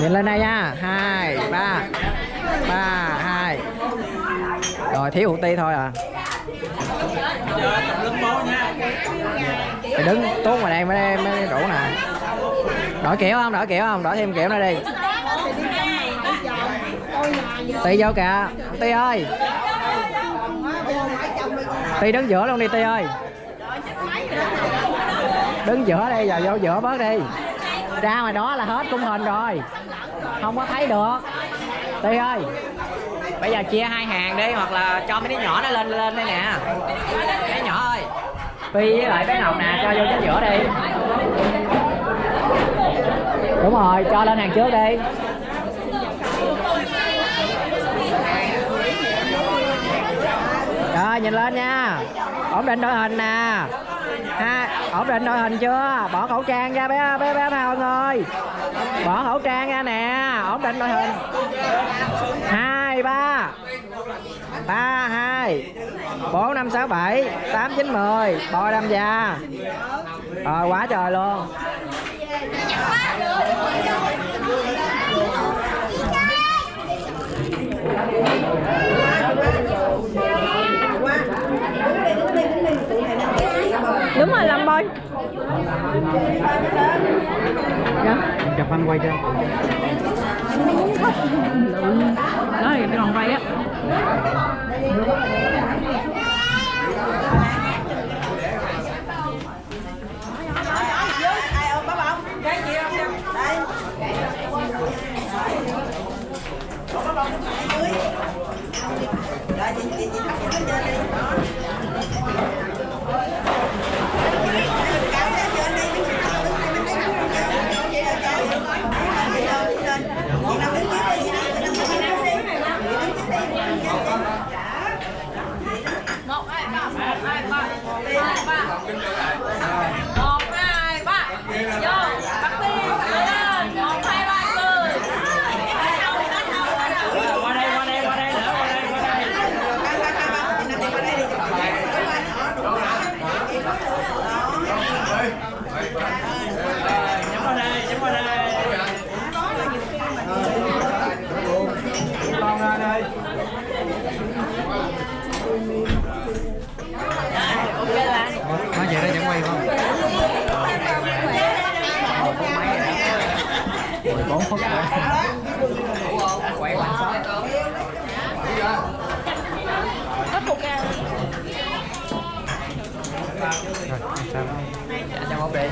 nhìn lên đây nha. Hai, ba. Ba, hai. Rồi, thiếu hụt ti thôi à. Mày đứng tốt ngoài đây mới mới đủ nè. Đổi kiểu không? Đổi kiểu không? Đổi thêm kiểu nữa đi. Ti vô kìa. Ti ơi. Ti đứng giữa luôn đi, ti ơi. Đứng giữa đây vào vô giữa bớt đi ra ngoài đó là hết khung hình rồi. Không có thấy được. Ti ơi. Bây giờ chia hai hàng đi hoặc là cho mấy đứa nhỏ nó lên lên đây nè. Bé nhỏ ơi. Phi với lại bé ngọc nè cho vô chính giữa đi. Đúng rồi cho lên hàng trước đi. Rồi nhìn lên nha ổn định đội hình nè. Ha, ổn định đội hình chưa? Bỏ khẩu trang ra bé bé bé nào ơi. Bỏ khẩu trang ra nè, ổn định đội hình. Hai, ba. Ba, hai. Bốn, năm, sáu, bảy. Tám, chín, mười. Bò đâm già rồi, quá trời luôn. Đúng rồi làm bôi chụp anh quay cho đó thì cái còn quay á. Một hai ba vô bắt tiên lên một hai ba cười qua đây qua đây qua đây nữa qua đây qua đây nhắm vào đây nhắm vào đây con ra đây nói vậy đó vẫn quay không mười bốn phút rồi quay quanh shot rồi sao cho một đi